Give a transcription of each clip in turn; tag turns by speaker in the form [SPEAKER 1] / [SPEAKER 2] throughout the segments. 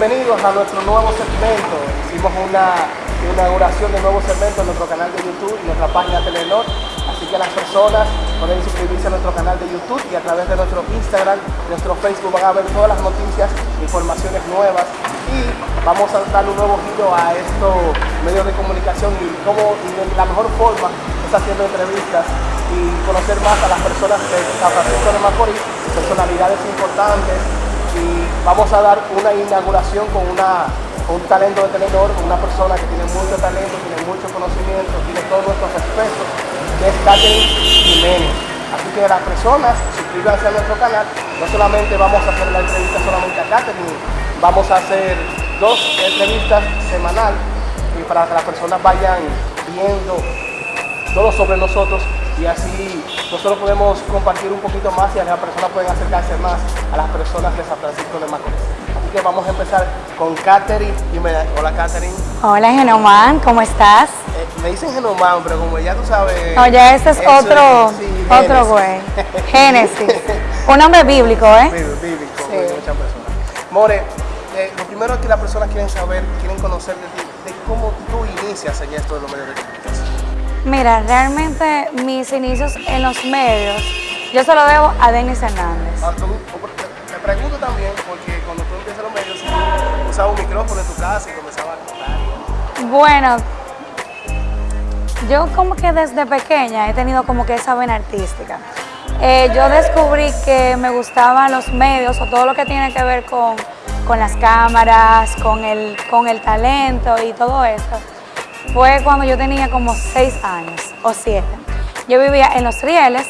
[SPEAKER 1] bienvenidos a nuestro nuevo segmento. Hicimos una inauguración de nuevo segmento en nuestro canal de YouTube y nuestra página Telenor. Así que las personas pueden suscribirse a nuestro canal de YouTube y a través de nuestro Instagram, nuestro Facebook van a ver todas las noticias, informaciones nuevas y vamos a dar un nuevo giro a estos medios de comunicación y cómo y de la mejor forma está haciendo entrevistas y conocer más a las personas de San Francisco de Macorís, personalidades importantes y vamos a dar una inauguración con una un talento de tenedor, una persona que tiene mucho talento, tiene mucho conocimiento, tiene todos nuestros respetos, que es Catherine Jiménez. Así que las personas suscríbanse a nuestro canal, no solamente vamos a hacer la entrevista solamente a Catherine, vamos a hacer dos entrevistas semanal y para que las personas vayan viendo todo sobre nosotros y así nosotros podemos compartir un poquito más y las personas pueden acercarse más a las personas de San Francisco de Macorís. Así que vamos a empezar con Katherine. Hola Katherine.
[SPEAKER 2] Hola Genomán, ¿cómo estás?
[SPEAKER 1] Eh, me dicen Genomán, pero como ya tú sabes...
[SPEAKER 2] No, ya ese es otro, otro güey. Génesis. Un nombre bíblico, ¿eh?
[SPEAKER 1] Bíblico, sí. muchas personas. More, eh, lo primero que las personas quieren saber, quieren conocer de ti, de cómo tú inicias en esto de los medios de comunicación.
[SPEAKER 2] Mira, realmente mis inicios en los medios, yo se lo debo a Denis Hernández.
[SPEAKER 1] Ah, te pregunto también, porque cuando tú empiezas los medios, usabas un micrófono en tu casa y comenzabas a contar.
[SPEAKER 2] Bueno, yo como que desde pequeña he tenido como que esa vena artística. Eh, yo descubrí que me gustaban los medios o todo lo que tiene que ver con, con las cámaras, con el, con el talento y todo eso fue cuando yo tenía como seis años o siete. Yo vivía en Los Rieles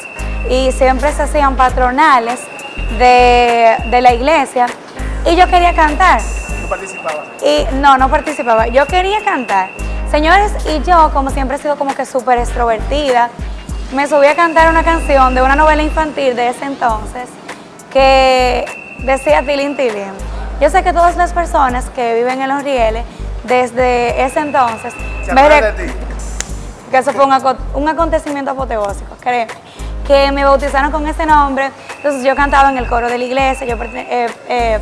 [SPEAKER 2] y siempre se hacían patronales de, la iglesia y yo quería cantar.
[SPEAKER 1] ¿No participabas?
[SPEAKER 2] Y, no, no participaba. Yo quería cantar. Señores, y yo, como siempre he sido como que súper extrovertida, me subí a cantar una canción de una novela infantil de ese entonces que decía Tilín Tilín. Yo sé que todas las personas que viven en Los Rieles desde ese entonces que eso fue un, acontecimiento apoteósico, créeme. Que me bautizaron con ese nombre, entonces yo cantaba en el coro de la iglesia, yo eh, eh,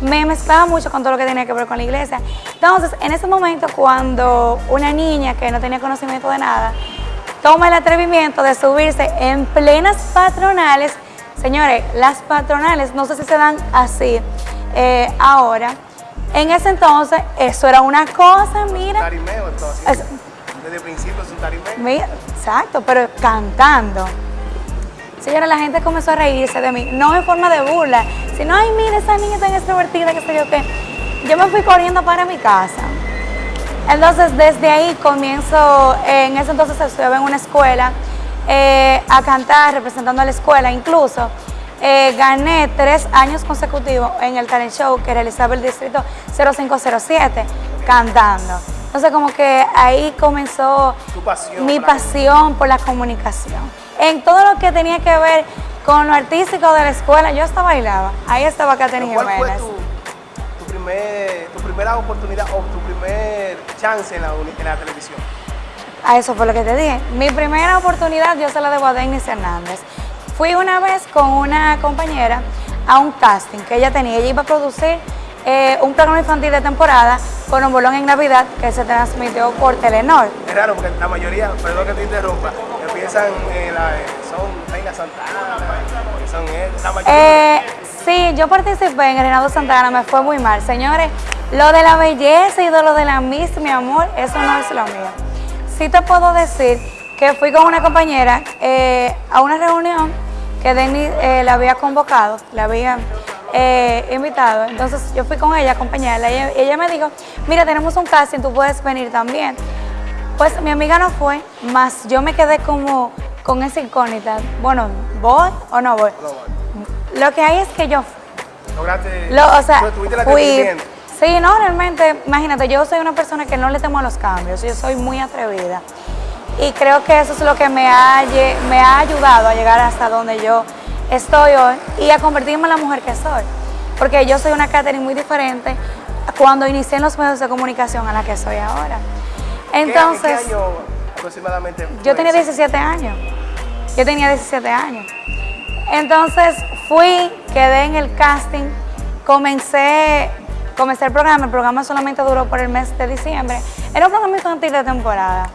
[SPEAKER 2] me mezclaba mucho con todo lo que tenía que ver con la iglesia. Entonces, en ese momento, cuando una niña que no tenía conocimiento de nada, toma el atrevimiento de subirse en plenas patronales, señores, las patronales, no sé si se dan así eh, ahora, en ese entonces, eso era una cosa, mira.
[SPEAKER 1] Tarimeo, entonces. Desde el principio es un tarimeo.
[SPEAKER 2] Mira, exacto, pero cantando. Señora, la gente comenzó a reírse de mí, no en forma de burla, sino, ay, mira, esa niña tan extrovertida, que sé yo qué. Yo me fui corriendo para mi casa. Entonces, desde ahí comienzo, en ese entonces estudiaba en una escuela, eh, a cantar, representando a la escuela, incluso eh, gané tres años consecutivos en el talent show que realizaba el distrito 0507 cantando. Entonces como que ahí comenzó mi pasión por la comunicación. En todo lo que tenía que ver con lo artístico de la escuela, yo hasta bailaba. Ahí estaba Katherine
[SPEAKER 1] ¿Cuál fue tu, tu, primera oportunidad o tu primer chance en la, en la televisión?
[SPEAKER 2] A eso fue lo que te dije. Mi primera oportunidad yo se la debo a Denis Hernández. Fui una vez con una compañera a un casting que ella tenía. Ella iba a producir eh, un programa infantil de temporada con un bolón en Navidad que se transmitió por Telenor.
[SPEAKER 1] Es raro porque la mayoría, perdón que te interrumpa, piensan en la, son Reina Santana, son la mayoría.
[SPEAKER 2] Eh, sí, yo participé en el Reinado Santana, me fue muy mal. Señores, lo de la belleza y de lo de la Miss, mi amor, eso no es lo mío. Sí te puedo decir que fui con una compañera eh, a una reunión que Denis eh, la había convocado, la había eh, invitado. Entonces yo fui con ella a acompañarla y ella, me dijo, mira, tenemos un casting, tú puedes venir también. Pues mi amiga no fue, más yo me quedé como con esa incógnita. Bueno, ¿voy o no voy? Lo que hay es que yo
[SPEAKER 1] ¿Lograste? Lo, o sea, fui,
[SPEAKER 2] Sí, no, realmente, imagínate, yo soy una persona que no le temo a los cambios, yo soy muy atrevida y creo que eso es lo que me ha, me ha ayudado a llegar hasta donde yo estoy hoy y a convertirme en la mujer que soy. Porque yo soy una Katherine muy diferente cuando inicié en los medios de comunicación a la que soy ahora. Entonces,
[SPEAKER 1] ¿Qué, año aproximadamente?
[SPEAKER 2] Yo tenía 17 años. Yo tenía 17 años. Entonces fui, quedé en el casting, comencé comencé el programa, el programa solamente duró por el mes de diciembre. Era un programa infantil de temporada.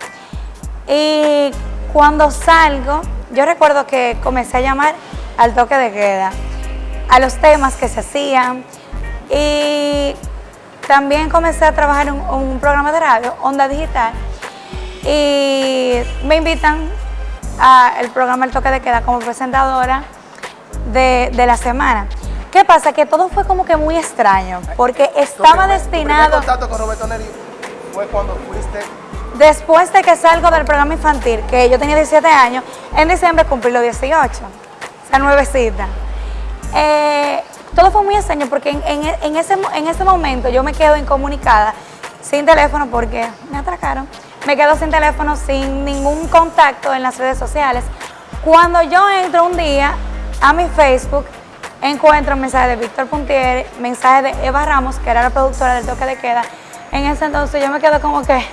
[SPEAKER 2] Y cuando salgo, yo recuerdo que comencé a llamar al toque de queda, a los temas que se hacían y también comencé a trabajar en un, programa de radio, Onda Digital, y me invitan al programa El Toque de Queda como presentadora de, la semana. ¿Qué pasa? Que todo fue como que muy extraño, porque estaba destinado...
[SPEAKER 1] contacto con Roberto Neri fue cuando fuiste
[SPEAKER 2] Después de que salgo del programa infantil, que yo tenía 17 años, en diciembre cumplí los 18, o sea, nuevecita. Eh, todo fue muy extraño porque en, ese, en ese momento yo me quedo incomunicada, sin teléfono porque me atracaron. Me quedo sin teléfono, sin ningún contacto en las redes sociales. Cuando yo entro un día a mi Facebook, encuentro un mensaje de Víctor Puntier, mensaje de Eva Ramos, que era la productora del toque de queda. En ese entonces yo me quedo como que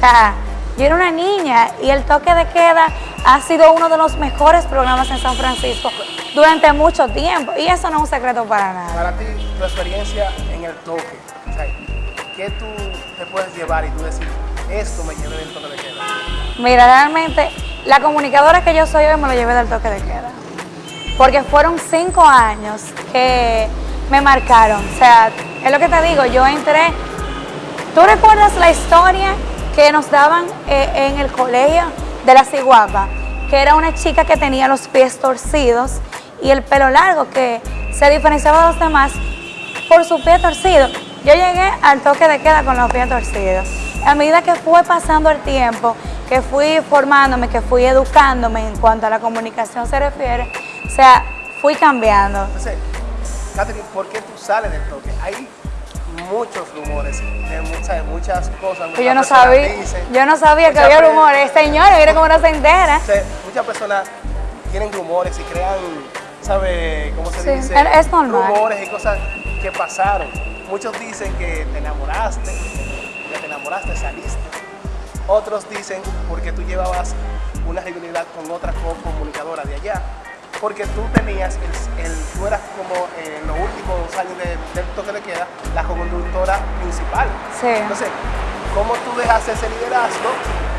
[SPEAKER 2] o sea, yo era una niña y el toque de queda ha sido uno de los mejores programas en San Francisco durante mucho tiempo y eso no es un secreto para nada.
[SPEAKER 1] Para ti, tu experiencia en el toque, ¿qué tú te puedes llevar y tú decir, esto me llevé del toque de queda?
[SPEAKER 2] Mira, realmente la comunicadora que yo soy hoy me lo llevé del toque de queda. Porque fueron cinco años que me marcaron. O sea, es lo que te digo, yo entré. ¿Tú recuerdas la historia que nos daban eh, en el colegio de la Ciguapa, que era una chica que tenía los pies torcidos y el pelo largo, que se diferenciaba de los demás por su pie torcido. Yo llegué al toque de queda con los pies torcidos. A medida que fue pasando el tiempo, que fui formándome, que fui educándome en cuanto a la comunicación se refiere, o sea, fui cambiando.
[SPEAKER 1] Entonces, Catherine, ¿por qué tú sales del toque? Ahí muchos rumores de muchas, muchas cosas.
[SPEAKER 2] Pues yo no sabía, yo no sabía que había rumores. Señores, mire cómo no se entera.
[SPEAKER 1] muchas personas tienen rumores y crean, ¿sabe cómo se dice?
[SPEAKER 2] Es normal.
[SPEAKER 1] Rumores y cosas que pasaron. Muchos dicen que te enamoraste, que te enamoraste, saliste. Otros dicen porque tú llevabas una rivalidad con otra comunicadora de allá porque tú tenías, el, tú eras como en los últimos años de, del toque de queda, la conductora principal.
[SPEAKER 2] Sí.
[SPEAKER 1] Entonces, ¿cómo tú dejaste ese liderazgo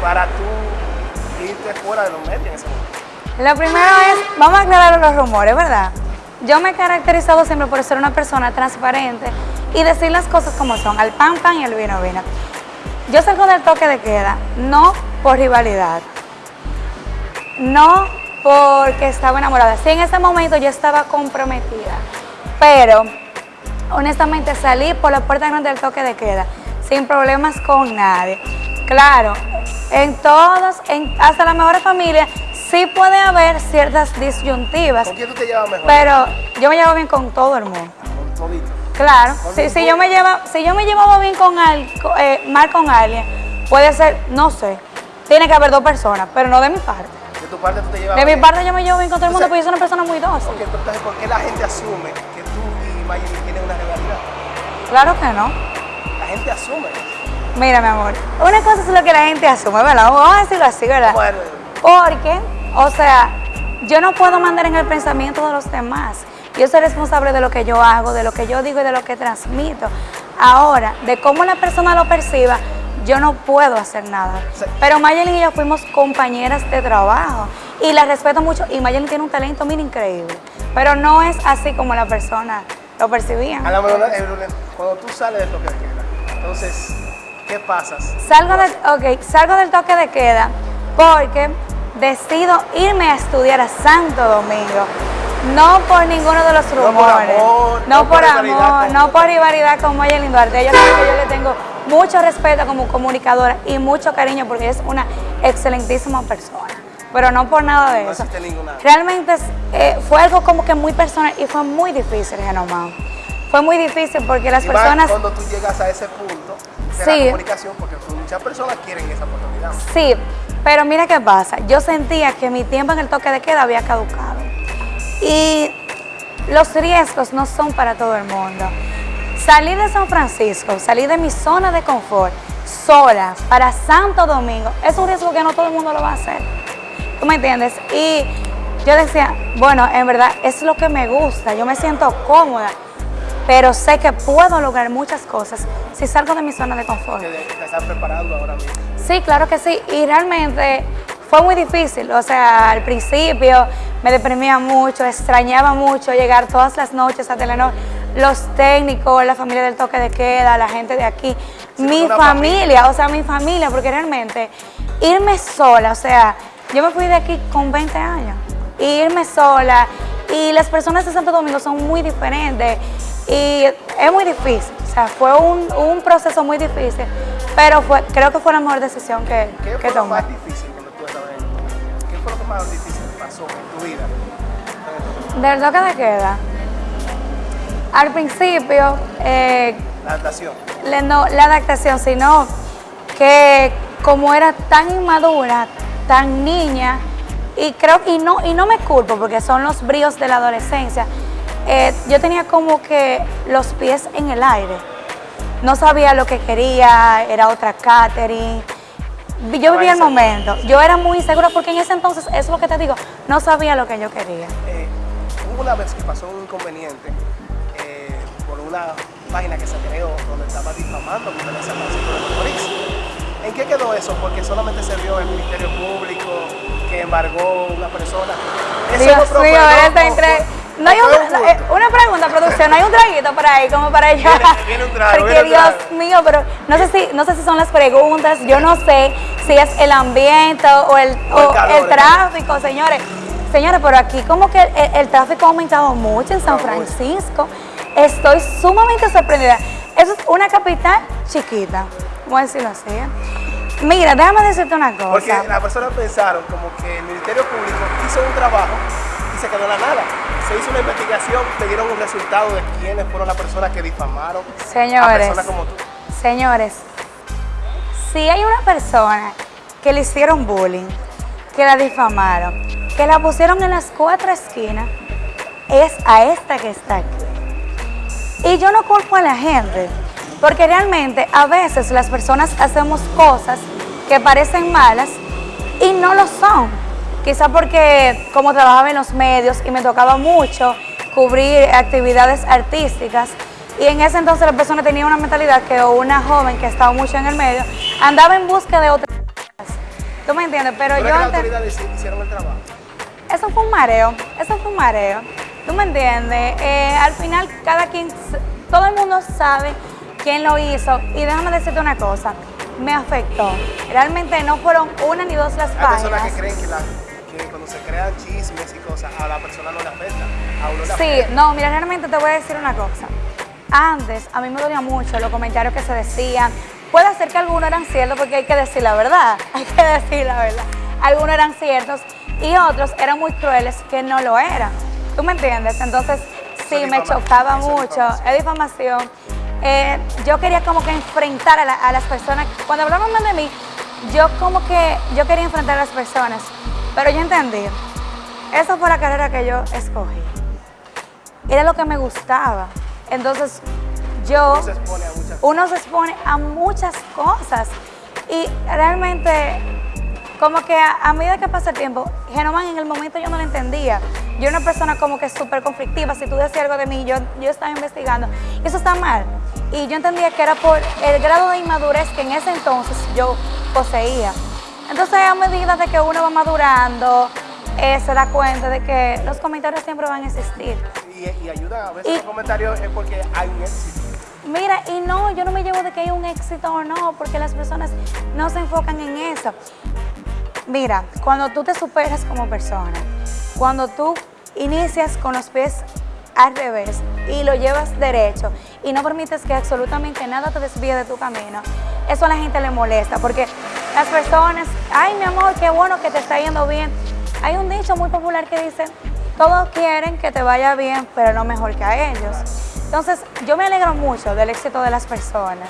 [SPEAKER 1] para tú irte fuera de los medios en ese momento?
[SPEAKER 2] Lo primero es, vamos a aclarar los rumores, ¿verdad? Yo me he caracterizado siempre por ser una persona transparente y decir las cosas como son, al pan pan y al vino vino. Yo salgo del toque de queda, no por rivalidad, no porque estaba enamorada. Sí, en ese momento yo estaba comprometida, pero honestamente salí por la puerta grande del toque de queda, sin problemas con nadie. Claro, en todos, en, hasta las mejores familias, sí puede haber ciertas disyuntivas.
[SPEAKER 1] ¿Con quién tú te llevas mejor?
[SPEAKER 2] Pero yo me llevo bien con todo el mundo.
[SPEAKER 1] Con todito.
[SPEAKER 2] Claro, si, si, yo me lleva, si yo me llevaba bien con eh, mal con alguien, puede ser, no sé, tiene que haber dos personas, pero no de mi parte.
[SPEAKER 1] Tu parte tú te llevas
[SPEAKER 2] De mi parte yo me llevo bien con todo el mundo porque yo soy una persona muy dócil.
[SPEAKER 1] entonces, ¿por qué la gente asume que tú y Mayeli tienen una rivalidad?
[SPEAKER 2] Claro que no.
[SPEAKER 1] La gente asume.
[SPEAKER 2] Mira, mi amor, una cosa es lo que la gente asume, ¿verdad? Vamos a decirlo así, ¿verdad?
[SPEAKER 1] Bueno.
[SPEAKER 2] Porque, o sea, yo no puedo mandar en el pensamiento de los demás. Yo soy responsable de lo que yo hago, de lo que yo digo y de lo que transmito. Ahora, de cómo la persona lo perciba, yo no puedo hacer nada. Pero Mayelin y yo fuimos compañeras de trabajo y la respeto mucho y Mayelin tiene un talento muy increíble, pero no es así como la persona lo percibía.
[SPEAKER 1] A la mejor, cuando tú sales del toque de queda, entonces, ¿qué pasas?
[SPEAKER 2] Salgo, okay, salgo del toque de queda porque decido irme a estudiar a Santo Domingo. No por ninguno de los rumores. No por amor, no por rivalidad con Mayelin Duarte. Yo creo que yo le tengo mucho respeto como comunicadora y mucho cariño porque es una excelentísima persona. Pero no por nada de eso. Realmente eh, fue algo como que muy personal y fue muy difícil, Genomán. Fue muy difícil porque las personas...
[SPEAKER 1] cuando tú llegas a ese punto de la comunicación, porque muchas personas quieren esa oportunidad.
[SPEAKER 2] Sí, pero mira qué pasa. Yo sentía que mi tiempo en el toque de queda había caducado. Y los riesgos no son para todo el mundo. Salir de San Francisco, salir de mi zona de confort, sola, para Santo Domingo, es un riesgo que no todo el mundo lo va a hacer. ¿Tú me entiendes? Y yo decía, bueno, en verdad es lo que me gusta, yo me siento cómoda, pero sé que puedo lograr muchas cosas si salgo de mi zona de confort.
[SPEAKER 1] Te estás preparando ahora mismo.
[SPEAKER 2] Sí, claro que sí, y realmente fue muy difícil, o sea, al principio me deprimía mucho, extrañaba mucho llegar todas las noches a Telenor, los técnicos, la familia del toque de queda, la gente de aquí, mi familia, o sea, mi familia, porque realmente irme sola, o sea, yo me fui de aquí con 20 años, y irme sola, y las personas de Santo Domingo son muy diferentes, y es muy difícil, o sea, fue un, un proceso muy difícil, pero fue, creo que fue la mejor decisión que,
[SPEAKER 1] ¿Qué
[SPEAKER 2] que
[SPEAKER 1] fue lo
[SPEAKER 2] tomé.
[SPEAKER 1] más difícil fue lo que más difícil pasó en tu vida?
[SPEAKER 2] Del toque de queda. Al principio, eh,
[SPEAKER 1] La adaptación.
[SPEAKER 2] le- no, la adaptación, sino que como era tan inmadura, tan niña, y creo y no, y no me culpo porque son los bríos de la adolescencia, eh, yo tenía como que los pies en el aire. No sabía lo que quería, era otra catering. Yo vivía el momento. Yo era muy insegura porque en ese entonces, eso es lo que te digo, no sabía lo que yo quería.
[SPEAKER 1] Eh, hubo una vez que pasó un inconveniente eh, por una página que se creó donde estaba difamando contra el San Francisco de Macorís. ¿En qué quedó eso? Porque solamente se vio el Ministerio Público que embargó una persona. ¿Eso
[SPEAKER 2] Dios
[SPEAKER 1] no
[SPEAKER 2] mío, No hay un-
[SPEAKER 1] un
[SPEAKER 2] eh, una pregunta, producción, ¿no hay un traguito por ahí como para allá?
[SPEAKER 1] Viene- viene un trago,
[SPEAKER 2] Porque
[SPEAKER 1] viene un
[SPEAKER 2] Dios
[SPEAKER 1] trago.
[SPEAKER 2] mío, pero no sé si no sé si son las preguntas, yo no sé si es el ambiente o el,
[SPEAKER 1] O el
[SPEAKER 2] o
[SPEAKER 1] calor,
[SPEAKER 2] el
[SPEAKER 1] el
[SPEAKER 2] tráfico, señores. Señores, pero aquí como que el, el tráfico ha aumentado mucho en San. Francisco. Estoy sumamente sorprendida. Eso es una capital chiquita, vamos a decirlo así. Mira, déjame decirte una cosa.
[SPEAKER 1] Porque las personas pensaron como que el Ministerio Público hizo un trabajo se quedó la nada. Se hizo una investigación, le dieron un resultado de quiénes fueron las personas que difamaron a
[SPEAKER 2] Señores,
[SPEAKER 1] personas como tú.
[SPEAKER 2] señores, si hay una persona que le hicieron bullying, que la difamaron, que la pusieron en las cuatro esquinas, es a esta que está aquí. Y yo no culpo a la gente, porque realmente a veces las personas hacemos cosas que parecen malas y no lo son. Quizá porque como trabajaba en los medios y me tocaba mucho cubrir actividades artísticas y en ese entonces la persona tenía una mentalidad que una joven que estaba mucho en el medio andaba en busca de otras cosas. ¿Tú me entiendes? Pero
[SPEAKER 1] ¿Tú
[SPEAKER 2] yo
[SPEAKER 1] que las autoridades hici- hicieron el trabajo?
[SPEAKER 2] eso fue un mareo, eso fue un mareo. ¿Tú me entiendes? Eh, al final cada quien, todo el mundo sabe quién lo hizo y déjame decirte una cosa, me afectó. Realmente no fueron una ni dos las
[SPEAKER 1] Hay personas que
[SPEAKER 2] páginas.
[SPEAKER 1] creen que, la- que cuando se crean chismes y cosas, a la persona no le afecta. A uno le
[SPEAKER 2] Sí,
[SPEAKER 1] afecta.
[SPEAKER 2] no, mira, realmente te voy a decir una cosa. Antes, a mí me dolía mucho los comentarios que se decían. Puede ser que algunos eran ciertos porque hay que decir la verdad, hay que decir la verdad. Algunos eran ciertos y otros eran muy crueles que no lo eran. ¿Tú me entiendes? Entonces, sí, me chocaba mucho. Es difamación. Eh, yo quería como que enfrentar a, la- a las personas. Cuando hablaban mal de mí, yo como que, yo quería enfrentar a las personas. Pero yo entendí. Esa fue la carrera que yo escogí era lo que me gustaba. Entonces, yo,
[SPEAKER 1] Uno se expone a muchas
[SPEAKER 2] uno se expone a muchas cosas y realmente, como que a, a medida que pasa el tiempo, Genoman en el momento yo no lo entendía. Yo era una persona como que súper conflictiva, si tú decías algo de mí, yo, yo estaba investigando, y eso está mal. Y yo entendía que era por el grado de inmadurez que en ese entonces yo poseía. Entonces, a medida de que uno va madurando, eh, se da cuenta de que los comentarios siempre van a existir.
[SPEAKER 1] y, y ayuda a veces
[SPEAKER 2] Y-
[SPEAKER 1] los comentarios es porque hay un éxito.
[SPEAKER 2] Mira, y no, yo no me llevo de que hay un éxito o no, porque las personas no se enfocan en eso. Mira, cuando tú te superas como persona, cuando tú inicias con los pies al revés y lo llevas derecho y no permites que absolutamente nada te desvíe de tu camino, eso a la gente le molesta, porque las personas, ay mi amor, qué bueno que te está yendo bien. Hay un dicho muy popular que dice, todos quieren que te vaya bien, pero no mejor que a ellos. Entonces, yo me alegro mucho del éxito de las personas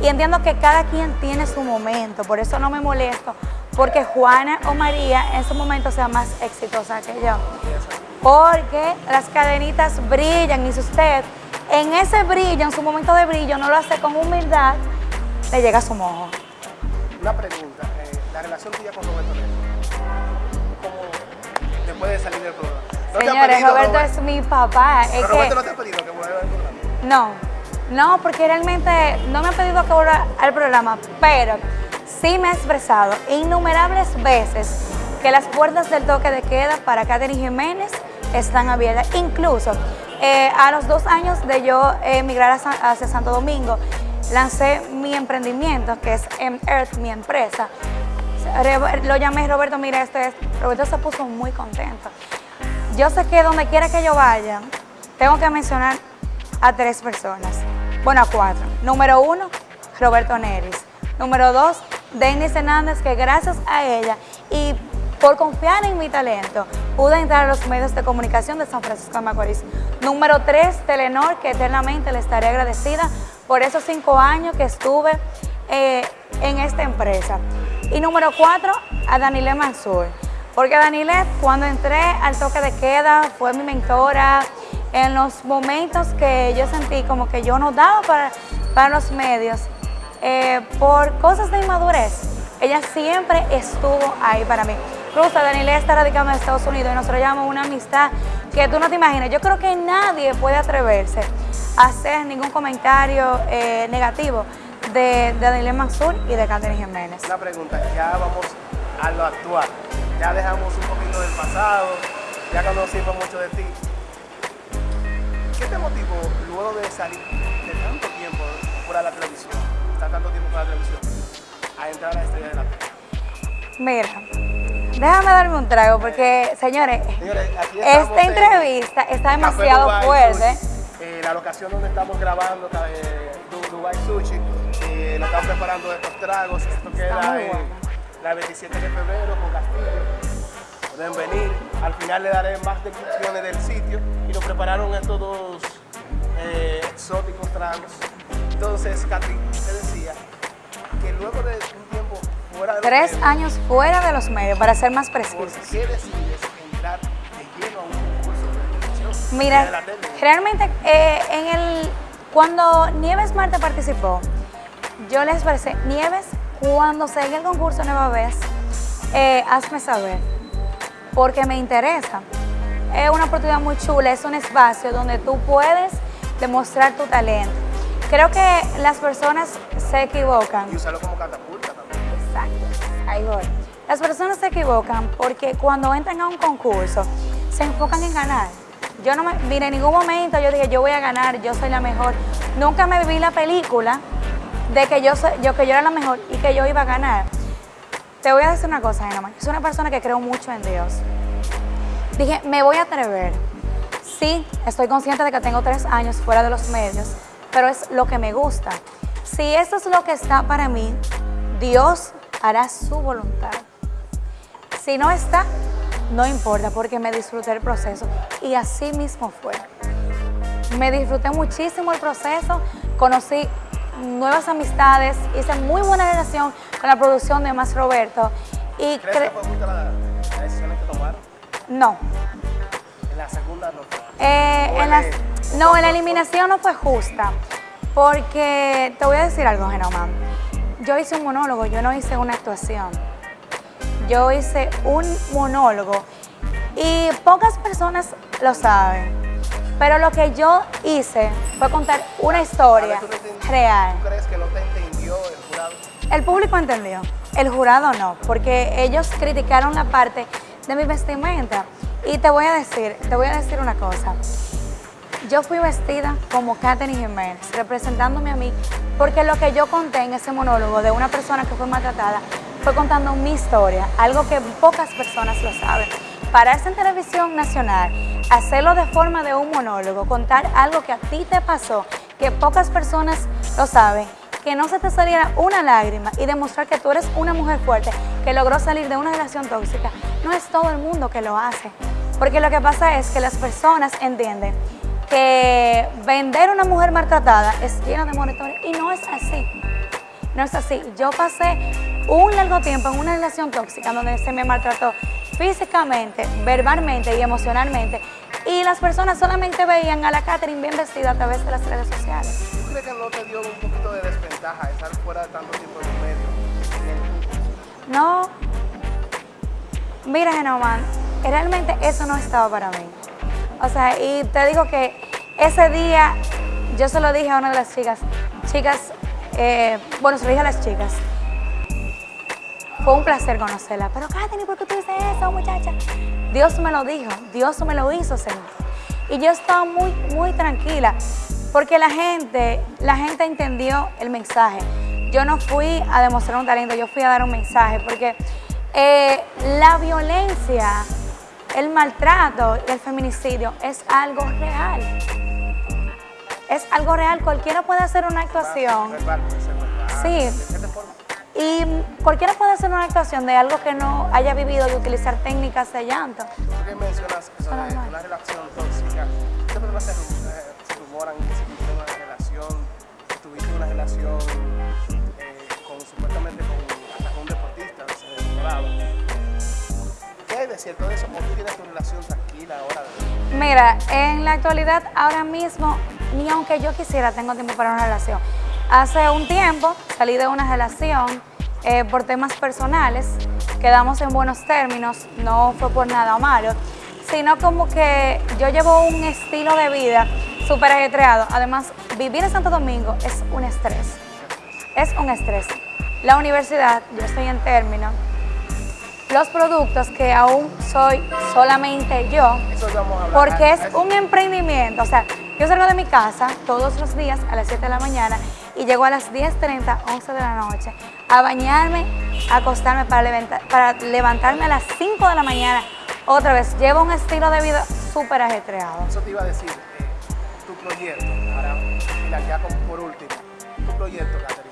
[SPEAKER 2] y entiendo que cada quien tiene su momento, por eso no me molesto, porque Juana o María en su momento sea más exitosa que yo. Porque las cadenitas brillan y si usted en ese brillo, en su momento de brillo, no lo hace con humildad, le llega su mojo.
[SPEAKER 1] Una pregunta, eh, la relación tuya con Roberto ¿cómo después de salir del programa? ¿No ha
[SPEAKER 2] Señores,
[SPEAKER 1] pedido,
[SPEAKER 2] Roberto
[SPEAKER 1] Robert-
[SPEAKER 2] es mi papá. Es
[SPEAKER 1] Pero
[SPEAKER 2] que,
[SPEAKER 1] Roberto no te ha pedido que vuelva al programa.
[SPEAKER 2] No, no, porque realmente no me han pedido que vuelva al programa, pero sí me he expresado innumerables veces que las puertas del toque de queda para Catherine Jiménez están abiertas. Incluso eh, a los dos años de yo emigrar hacia Santo Domingo, lancé mi emprendimiento, que es M-Earth, mi empresa. Lo llamé Roberto, mira, esto es, Roberto se puso muy contento. Yo sé que donde quiera que yo vaya, tengo que mencionar a tres personas. Bueno, a cuatro. Número uno, Roberto Neris. Número dos, Denis Hernández, que gracias a ella y por confiar en mi talento, pude entrar a los medios de comunicación de San Francisco de Macorís. Número tres, Telenor, que eternamente le estaré agradecida por esos cinco años que estuve eh, en esta empresa. Y número cuatro, a Danile Mansur. Porque Danile, cuando entré al toque de queda, fue mi mentora en los momentos que yo sentí como que yo no daba para, para los medios eh, por cosas de inmadurez. Ella siempre estuvo ahí para mí. Incluso Danile está radicando en Estados Unidos y nosotros llamamos una amistad que tú no te imaginas. Yo creo que nadie puede atreverse a hacer ningún comentario eh, negativo de, de Danile Mansur y de Catherine Jiménez.
[SPEAKER 1] Una pregunta, ya vamos a lo actual. Ya dejamos un poquito del pasado, ya conocimos mucho de ti. ¿Qué te motivó luego de salir de tanto tiempo fuera de la televisión, estar tanto tiempo fuera de la televisión, a entrar a la estrella de la tele?
[SPEAKER 2] Mira, déjame darme un trago porque, señores, esta entrevista está demasiado fuerte.
[SPEAKER 1] Eh, la locación donde estamos grabando, eh, Dubai Sushi, eh, nos estamos preparando estos tragos, esto queda en la 27 de febrero con Castillo. Pueden venir, al final le daré más descripciones del sitio y nos prepararon estos dos eh, exóticos tragos. Entonces, Katy, te decía que luego de un fuera de
[SPEAKER 2] Tres años fuera de los medios, para ser más precisos.
[SPEAKER 1] ¿Por qué decides entrar de lleno a un concurso de televisión?
[SPEAKER 2] Mira, realmente eh, en el, cuando Nieves Marte participó, yo les expresé, Nieves, cuando salga el concurso nueva vez, eh, hazme saber, porque me interesa. Es una oportunidad muy chula, es un espacio donde tú puedes demostrar tu talento. Creo que las personas se equivocan.
[SPEAKER 1] Y usarlo como catapulta.
[SPEAKER 2] Las personas se equivocan porque cuando entran a un concurso se enfocan en ganar. Yo no me, en ningún momento yo dije, yo voy a ganar, yo soy la mejor. Nunca me viví la película de que yo, yo, que yo era la mejor y que yo iba a ganar. Te voy a decir una cosa, Genoma. Yo soy una persona que creo mucho en Dios. Dije, me voy a atrever. Sí, estoy consciente de que tengo tres años fuera de los medios, pero es lo que me gusta. Si eso es lo que está para mí, Dios hará su voluntad. Si no está, no importa, porque me disfruté el proceso. Y así mismo fue. Me disfruté muchísimo el proceso, conocí nuevas amistades, hice muy buena relación con la producción de Más Roberto.
[SPEAKER 1] Y ¿Crees que fue la, la decisión que tomaron?
[SPEAKER 2] No.
[SPEAKER 1] ¿En la segunda no
[SPEAKER 2] eh, en la, no, en la eliminación no fue justa, porque te voy a decir algo, Genoman. Yo hice un monólogo, yo no hice una actuación. Yo hice un monólogo y pocas personas lo saben. Pero lo que yo hice fue contar una historia real.
[SPEAKER 1] ¿Tú crees que no te entendió el jurado?
[SPEAKER 2] El público entendió, el jurado no, porque ellos criticaron la parte de mi vestimenta. Y te voy a decir, te voy a decir una cosa. Yo fui vestida como Katherine Jiménez, representándome a mí, porque lo que yo conté en ese monólogo de una persona que fue maltratada fue contando mi historia, algo que pocas personas lo saben. Pararse en televisión nacional, hacerlo de forma de un monólogo, contar algo que a ti te pasó, que pocas personas lo saben, que no se te saliera una lágrima y demostrar que tú eres una mujer fuerte, que logró salir de una relación tóxica, no es todo el mundo que lo hace. Porque lo que pasa es que las personas entienden que vender una mujer maltratada es lleno de monitores y no es así. No es así. Yo pasé un largo tiempo en una relación tóxica donde se me maltrató físicamente, verbalmente y emocionalmente y las personas solamente veían a la Catherine bien vestida a través de las redes sociales.
[SPEAKER 1] ¿Tú crees que no te dio un poquito de desventaja estar fuera de tanto tiempo en medio?
[SPEAKER 2] No. Mira, Genoman, realmente eso no estaba para mí. O sea, y te digo que ese día yo se lo dije a una de las chicas, chicas, eh, bueno, se lo dije a las chicas, fue un placer conocerla, pero Katherine, ¿por qué tú dices eso, muchacha? Dios me lo dijo, Dios me lo hizo sentir. Y yo estaba muy, muy tranquila, porque la gente, la gente entendió el mensaje. Yo no fui a demostrar un talento, yo fui a dar un mensaje, porque eh, la violencia, el maltrato y el feminicidio es algo real. Es algo real, cualquiera puede hacer una actuación. Sí. Y cualquiera puede hacer una actuación de algo que no haya vivido y utilizar técnicas de llanto.
[SPEAKER 1] ¿Tú qué mencionas eso de una relación tóxica? ¿Qué personas se, rumoran que si tuviste una relación, que tuviste una relación ¿Qué hay de cierto de eso? ¿Cómo tú tienes tu relación tranquila ahora?
[SPEAKER 2] Mira, en la actualidad, ahora mismo, ni aunque yo quisiera, tengo tiempo para una relación. Hace un tiempo salí de una relación eh, por temas personales, quedamos en buenos términos, no fue por nada malo, sino como que yo llevo un estilo de vida súper ajetreado. Además, vivir en Santo Domingo es un estrés, es un estrés. La universidad, yo estoy en término, los productos que aún soy solamente yo, porque es un emprendimiento, o sea, yo salgo de mi casa todos los días a las 7 de la mañana y llego a las 10.30, 11 de la noche a bañarme, a acostarme para, para levantarme a las 5 de la mañana otra vez. Llevo un estilo de vida súper ajetreado.
[SPEAKER 1] Eso te iba a decir, eh, tu proyecto, para finalizar ya por último, tu proyecto, Caterina,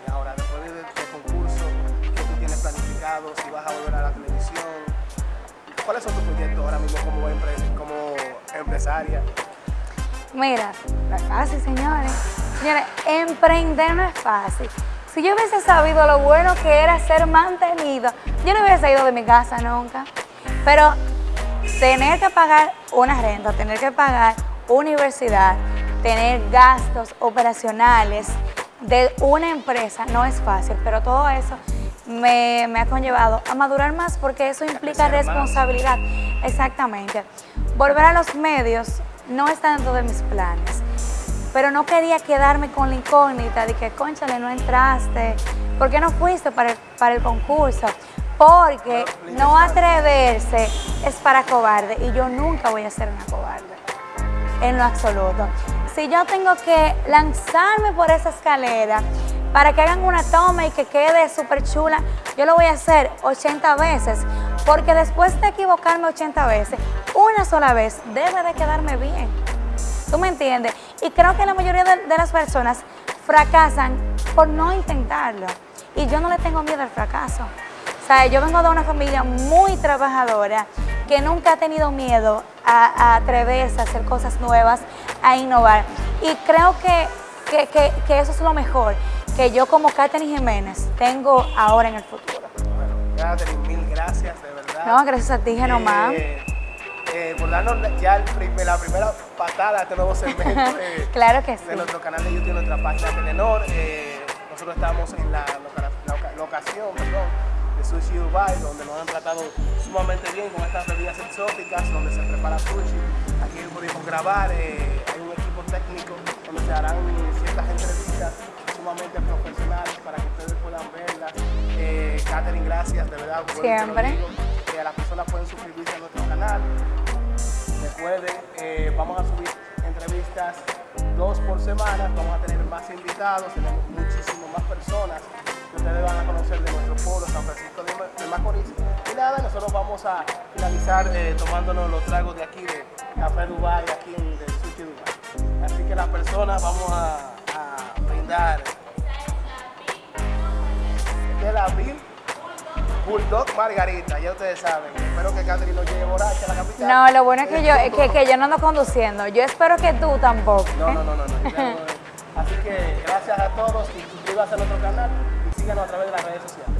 [SPEAKER 1] si vas a volver a la televisión, ¿cuáles son tus proyectos ahora mismo como, como empresaria?
[SPEAKER 2] Mira, no es fácil, señores. Señores, emprender no es fácil. Si yo hubiese sabido lo bueno que era ser mantenido, yo no hubiese ido de mi casa nunca. Pero tener que pagar una renta, tener que pagar universidad, tener gastos operacionales de una empresa no es fácil, pero todo eso me, me ha conllevado a madurar más porque eso implica responsabilidad. Exactamente. Volver a los medios no está dentro de mis planes. Pero no quería quedarme con la incógnita de que, conchale, no entraste. ¿Por qué no fuiste para el, para el concurso? Porque no atreverse es para cobarde y yo nunca voy a ser una cobarde, en lo absoluto. Si yo tengo que lanzarme por esa escalera para que hagan una toma y que quede súper chula, yo lo voy a hacer 80 veces, porque después de equivocarme 80 veces, una sola vez debe de quedarme bien. ¿Tú me entiendes? Y creo que la mayoría de, las personas fracasan por no intentarlo. Y yo no le tengo miedo al fracaso. O yo vengo de una familia muy trabajadora que nunca ha tenido miedo a, atreverse a hacer cosas nuevas, a innovar. Y creo que, que, eso es lo mejor que yo como Katherine Jiménez tengo ahora en el futuro.
[SPEAKER 1] Bueno, Katherine, mil gracias, de verdad.
[SPEAKER 2] No, gracias a ti, Genomá.
[SPEAKER 1] Eh, eh, por darnos ya la primera patada a este nuevo segmento
[SPEAKER 2] claro que sí.
[SPEAKER 1] de nuestro canal de YouTube, nuestra página Telenor. Eh, nosotros estamos en la, locación de Sushi Dubai, donde nos han tratado sumamente bien con estas bebidas exóticas, donde se prepara sushi. Aquí pudimos grabar, eh, hay un equipo técnico donde se harán ciertas entrevistas sumamente profesionales para que ustedes puedan verlas. Eh, Katherine, gracias, de verdad.
[SPEAKER 2] Siempre.
[SPEAKER 1] Que las personas pueden suscribirse a nuestro canal. Recuerden, eh, vamos a subir entrevistas dos por semana, vamos a tener más invitados, tenemos muchísimas más personas que ustedes van a conocer de nuestro pueblo, San Francisco de Macorís. Y nada, nosotros vamos a finalizar eh, tomándonos los tragos de aquí, de Café Dubai, aquí en el Sushi Dubai. Así que las personas vamos a, a brindar del abril Bulldog Margarita, ya ustedes saben. Espero que Catherine no llegue borracha a la capital.
[SPEAKER 2] No, lo bueno es que yo, que, que, yo no ando conduciendo. Yo espero que tú tampoco.
[SPEAKER 1] No, no, no, no. no, Así que gracias a todos y suscríbanse a nuestro canal y síganos a través de las redes sociales.